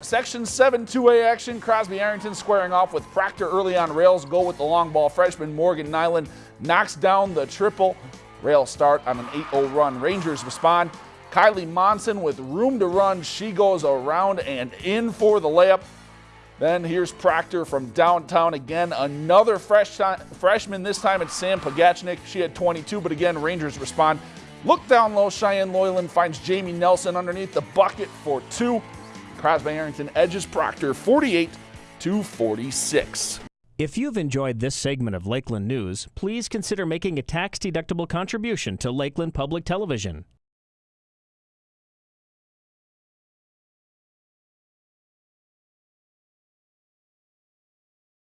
Section 7 2A action. Crosby-Ironton squaring off with Proctor early on rails. Go with the long ball. Freshman Morgan Nyland knocks down the triple. Rail start on an 8 0 run. Rangers respond. Kylie Monson with room to run. She goes around and in for the layup. Then here's Proctor from downtown again. Another fresh freshman. This time it's Sam Pogachnik. She had 22, but again, Rangers respond. Look down low. Cheyenne Loyland finds Jamie Nelson underneath the bucket for two. Crosby-Ironton edges Proctor 48 to 46. If you've enjoyed this segment of Lakeland News, please consider making a tax-deductible contribution to Lakeland Public Television.